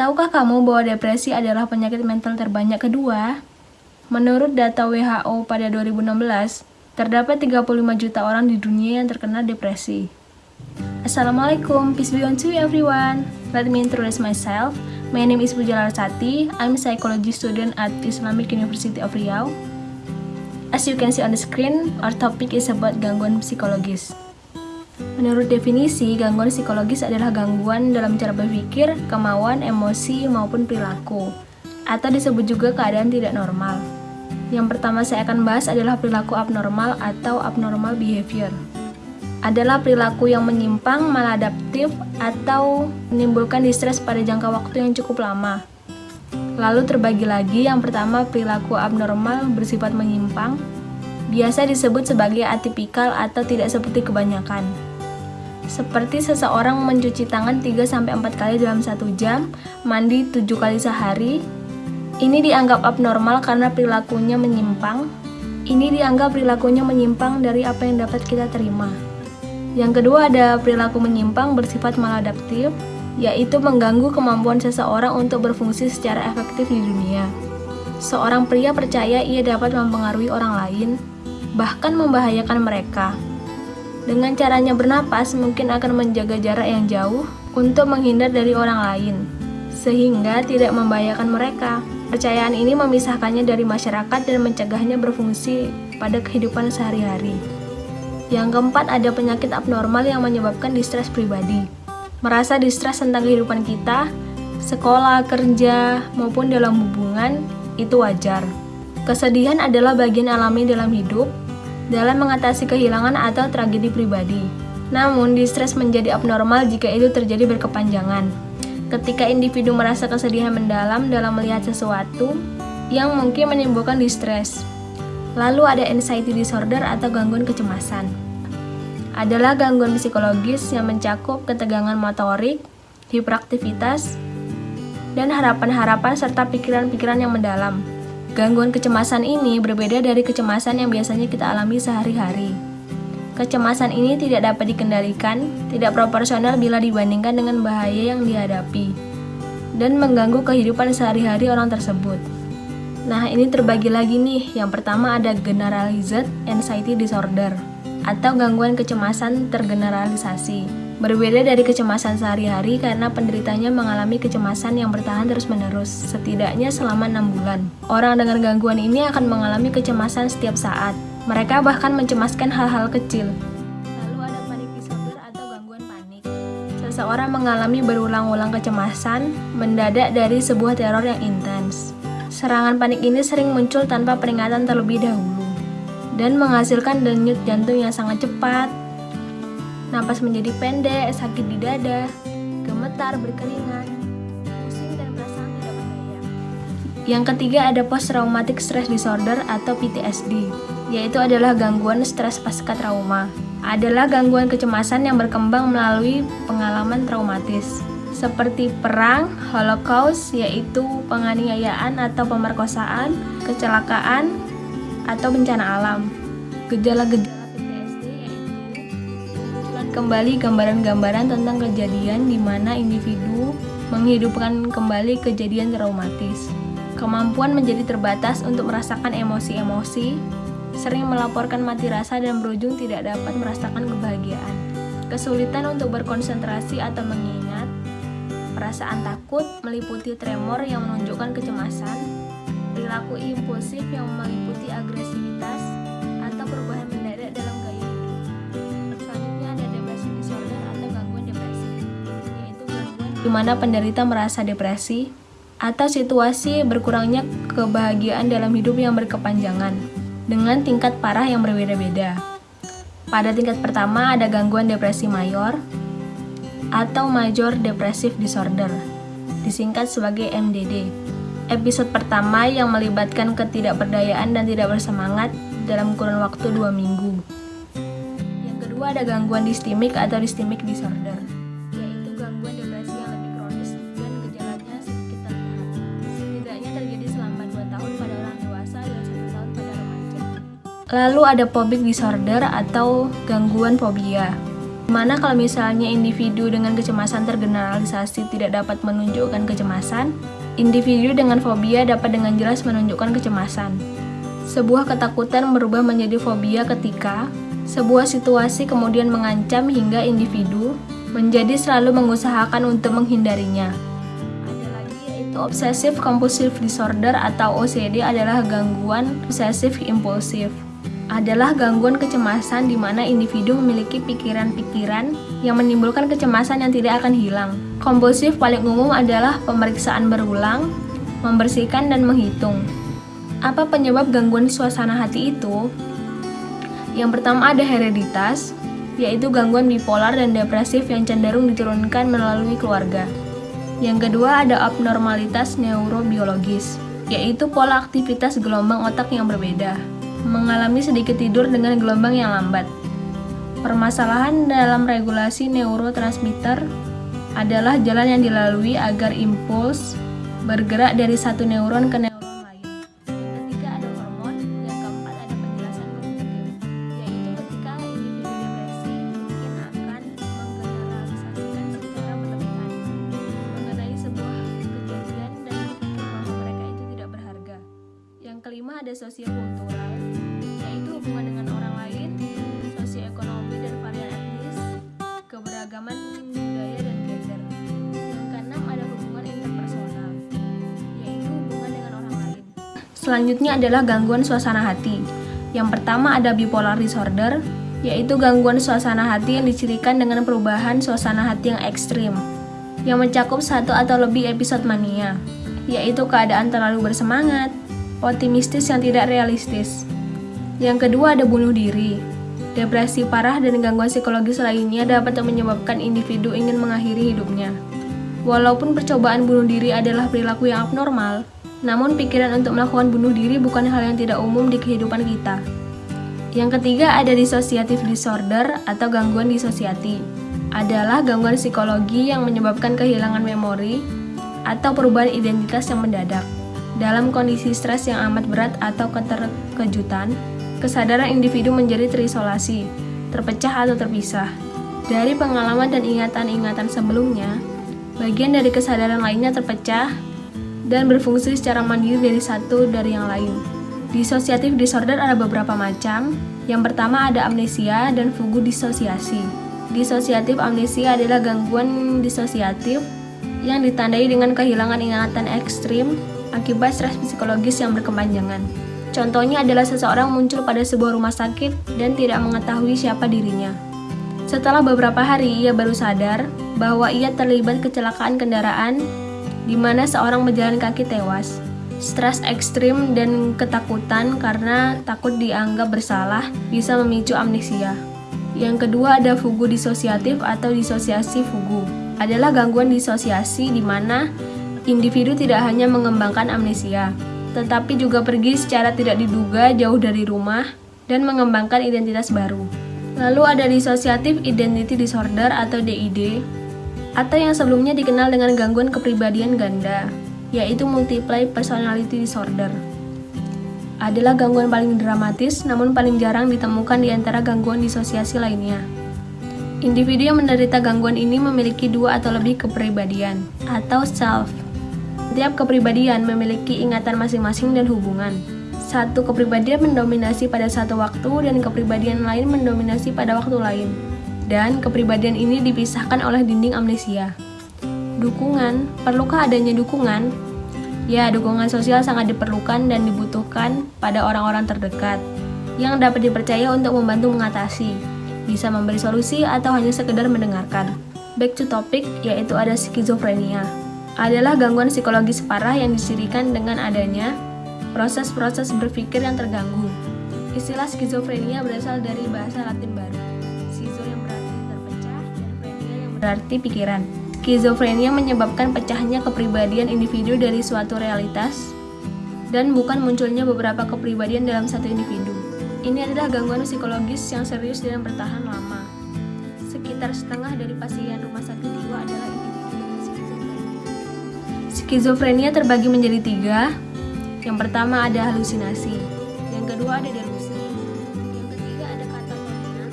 Tahukah kamu bahwa depresi adalah penyakit mental terbanyak kedua? Menurut data WHO pada 2016, terdapat 35 juta orang di dunia yang terkena depresi. Assalamualaikum, peace be unto you everyone. Let me introduce myself. My name is Puja Larsati. I'm a psychology student at Islamic University of Riau. As you can see on the screen, our topic is about gangguan psikologis. Menurut definisi, gangguan psikologis adalah gangguan dalam cara berpikir, kemauan, emosi, maupun perilaku, atau disebut juga keadaan tidak normal. Yang pertama saya akan bahas adalah perilaku abnormal atau abnormal behavior. Adalah perilaku yang menyimpang, maladaptif, atau menimbulkan distress pada jangka waktu yang cukup lama. Lalu terbagi lagi, yang pertama perilaku abnormal bersifat menyimpang, biasa disebut sebagai atipikal atau tidak seperti kebanyakan seperti seseorang mencuci tangan 3-4 kali dalam satu jam, mandi 7 kali sehari. Ini dianggap abnormal karena perilakunya menyimpang. Ini dianggap perilakunya menyimpang dari apa yang dapat kita terima. Yang kedua ada perilaku menyimpang bersifat maladaptif, yaitu mengganggu kemampuan seseorang untuk berfungsi secara efektif di dunia. Seorang pria percaya ia dapat mempengaruhi orang lain, bahkan membahayakan mereka. Dengan caranya bernapas, mungkin akan menjaga jarak yang jauh untuk menghindar dari orang lain, sehingga tidak membahayakan mereka. Percayaan ini memisahkannya dari masyarakat dan mencegahnya berfungsi pada kehidupan sehari-hari. Yang keempat, ada penyakit abnormal yang menyebabkan distress pribadi. Merasa distress tentang kehidupan kita, sekolah, kerja, maupun dalam hubungan, itu wajar. Kesedihan adalah bagian alami dalam hidup, dalam mengatasi kehilangan atau tragedi pribadi. Namun, distres menjadi abnormal jika itu terjadi berkepanjangan. Ketika individu merasa kesedihan mendalam dalam melihat sesuatu yang mungkin menimbulkan distres. Lalu ada anxiety disorder atau gangguan kecemasan. Adalah gangguan psikologis yang mencakup ketegangan motorik, hiperaktivitas, dan harapan-harapan serta pikiran-pikiran yang mendalam. Gangguan kecemasan ini berbeda dari kecemasan yang biasanya kita alami sehari-hari. Kecemasan ini tidak dapat dikendalikan, tidak proporsional bila dibandingkan dengan bahaya yang dihadapi, dan mengganggu kehidupan sehari-hari orang tersebut. Nah, ini terbagi lagi nih. Yang pertama ada generalized anxiety disorder atau gangguan kecemasan tergeneralisasi. Berbeda dari kecemasan sehari-hari karena penderitanya mengalami kecemasan yang bertahan terus-menerus, setidaknya selama 6 bulan. Orang dengan gangguan ini akan mengalami kecemasan setiap saat. Mereka bahkan mencemaskan hal-hal kecil. Lalu ada panik disorder atau gangguan panik. Seseorang mengalami berulang-ulang kecemasan mendadak dari sebuah teror yang intens. Serangan panik ini sering muncul tanpa peringatan terlebih dahulu dan menghasilkan denyut jantung yang sangat cepat, Napas menjadi pendek, sakit di dada, gemetar, berkeringat, pusing dan perasaan tidak berdaya. Yang ketiga ada post traumatic stress disorder atau PTSD, yaitu adalah gangguan stres pasca trauma. Adalah gangguan kecemasan yang berkembang melalui pengalaman traumatis seperti perang, holocaust, yaitu penganiayaan atau pemerkosaan, kecelakaan, atau bencana alam. Gejala-gejala kembali gambaran-gambaran tentang kejadian di mana individu menghidupkan kembali kejadian traumatis. Kemampuan menjadi terbatas untuk merasakan emosi-emosi, sering melaporkan mati rasa dan berujung tidak dapat merasakan kebahagiaan. Kesulitan untuk berkonsentrasi atau mengingat, perasaan takut meliputi tremor yang menunjukkan kecemasan, perilaku impulsif yang meliputi agresivitas, di mana penderita merasa depresi atau situasi berkurangnya kebahagiaan dalam hidup yang berkepanjangan dengan tingkat parah yang berbeda-beda. Pada tingkat pertama ada gangguan depresi mayor atau Major Depressive Disorder, disingkat sebagai MDD. Episode pertama yang melibatkan ketidakberdayaan dan tidak bersemangat dalam kurun waktu dua minggu. Yang kedua ada gangguan distimik atau dystemic disorder. Lalu ada phobic disorder atau gangguan fobia. Mana kalau misalnya individu dengan kecemasan tergeneralisasi tidak dapat menunjukkan kecemasan, individu dengan fobia dapat dengan jelas menunjukkan kecemasan. Sebuah ketakutan berubah menjadi fobia ketika sebuah situasi kemudian mengancam hingga individu menjadi selalu mengusahakan untuk menghindarinya. Ada lagi yaitu obsessive compulsive disorder atau OCD adalah gangguan obsesif impulsif adalah gangguan kecemasan di mana individu memiliki pikiran-pikiran yang menimbulkan kecemasan yang tidak akan hilang. Kompulsif paling umum adalah pemeriksaan berulang, membersihkan dan menghitung. Apa penyebab gangguan suasana hati itu? Yang pertama ada hereditas, yaitu gangguan bipolar dan depresif yang cenderung diturunkan melalui keluarga. Yang kedua ada abnormalitas neurobiologis, yaitu pola aktivitas gelombang otak yang berbeda mengalami sedikit tidur dengan gelombang yang lambat. Permasalahan dalam regulasi neurotransmitter adalah jalan yang dilalui agar impuls bergerak dari satu neuron ke neuron lain. Yang ketiga ada hormon, yang keempat ada penjelasan kognitif, yaitu ketika individu depresi mungkin akan menggeneralisasikan secara berlebihan mengenai sebuah kejadian dan bahwa mereka itu tidak berharga. Yang kelima ada sosiokultural, yaitu hubungan dengan orang lain, sosioekonomi dan varian etnis, keberagaman budaya dan gender. Yang keenam ada hubungan interpersonal, yaitu hubungan dengan orang lain. Selanjutnya adalah gangguan suasana hati. Yang pertama ada bipolar disorder, yaitu gangguan suasana hati yang dicirikan dengan perubahan suasana hati yang ekstrim, yang mencakup satu atau lebih episode mania, yaitu keadaan terlalu bersemangat, optimistis yang tidak realistis, yang kedua ada bunuh diri. Depresi parah dan gangguan psikologis lainnya dapat menyebabkan individu ingin mengakhiri hidupnya. Walaupun percobaan bunuh diri adalah perilaku yang abnormal, namun pikiran untuk melakukan bunuh diri bukan hal yang tidak umum di kehidupan kita. Yang ketiga ada dissociative disorder atau gangguan disosiati. Adalah gangguan psikologi yang menyebabkan kehilangan memori atau perubahan identitas yang mendadak. Dalam kondisi stres yang amat berat atau keterkejutan, kesadaran individu menjadi terisolasi, terpecah atau terpisah. Dari pengalaman dan ingatan-ingatan sebelumnya, bagian dari kesadaran lainnya terpecah dan berfungsi secara mandiri dari satu dari yang lain. Dissociative disorder ada beberapa macam. Yang pertama ada amnesia dan fugu disosiasi. Disosiatif amnesia adalah gangguan disosiatif yang ditandai dengan kehilangan ingatan ekstrim akibat stres psikologis yang berkepanjangan. Contohnya adalah seseorang muncul pada sebuah rumah sakit dan tidak mengetahui siapa dirinya. Setelah beberapa hari, ia baru sadar bahwa ia terlibat kecelakaan kendaraan di mana seorang berjalan kaki tewas. Stres ekstrim dan ketakutan karena takut dianggap bersalah bisa memicu amnesia. Yang kedua ada fugu disosiatif atau disosiasi fugu. Adalah gangguan disosiasi di mana individu tidak hanya mengembangkan amnesia, tetapi juga pergi secara tidak diduga jauh dari rumah dan mengembangkan identitas baru. Lalu ada dissociative identity disorder atau DID, atau yang sebelumnya dikenal dengan gangguan kepribadian ganda, yaitu multiple personality disorder. Adalah gangguan paling dramatis namun paling jarang ditemukan di antara gangguan disosiasi lainnya. Individu yang menderita gangguan ini memiliki dua atau lebih kepribadian atau self setiap kepribadian memiliki ingatan masing-masing dan hubungan. Satu kepribadian mendominasi pada satu waktu dan kepribadian lain mendominasi pada waktu lain. Dan kepribadian ini dipisahkan oleh dinding amnesia. Dukungan, perlukah adanya dukungan? Ya, dukungan sosial sangat diperlukan dan dibutuhkan pada orang-orang terdekat yang dapat dipercaya untuk membantu mengatasi, bisa memberi solusi atau hanya sekedar mendengarkan. Back to topic, yaitu ada skizofrenia adalah gangguan psikologis parah yang disirikan dengan adanya proses-proses berpikir yang terganggu. Istilah skizofrenia berasal dari bahasa Latin baru. Skizo yang berarti terpecah dan frenia yang berarti pikiran. Skizofrenia menyebabkan pecahnya kepribadian individu dari suatu realitas dan bukan munculnya beberapa kepribadian dalam satu individu. Ini adalah gangguan psikologis yang serius dan bertahan lama. Sekitar setengah dari pasien Skizofrenia terbagi menjadi tiga. Yang pertama ada halusinasi, yang kedua ada delusi, yang ketiga ada katatonia,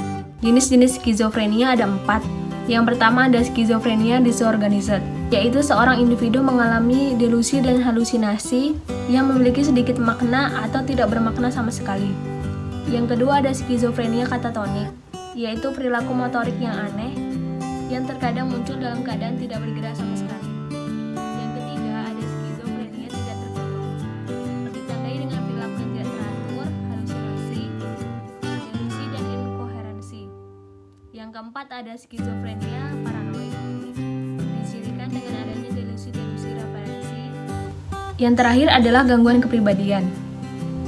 Jenis-jenis skizofrenia ada empat. Yang pertama ada skizofrenia disorganized, yaitu seorang individu mengalami delusi dan halusinasi yang memiliki sedikit makna atau tidak bermakna sama sekali. Yang kedua ada skizofrenia katatonik, yaitu perilaku motorik yang aneh yang terkadang muncul dalam keadaan tidak bergerak sama sekali. Yang keempat ada skizofrenia paranoid, dicirikan dengan adanya delusi-delusi referensi. Yang terakhir adalah gangguan kepribadian.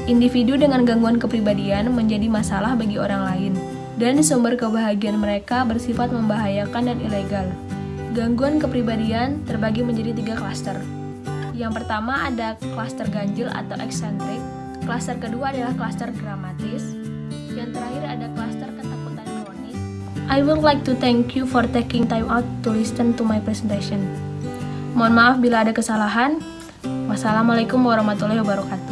Individu dengan gangguan kepribadian menjadi masalah bagi orang lain, dan sumber kebahagiaan mereka bersifat membahayakan dan ilegal. Gangguan kepribadian terbagi menjadi tiga klaster. Yang pertama ada klaster ganjil atau eksentrik, klaster kedua adalah klaster dramatis, yang terakhir ada klaster. I would like to thank you for taking time out to listen to my presentation. Mohon maaf bila ada kesalahan. Wassalamualaikum warahmatullahi wabarakatuh.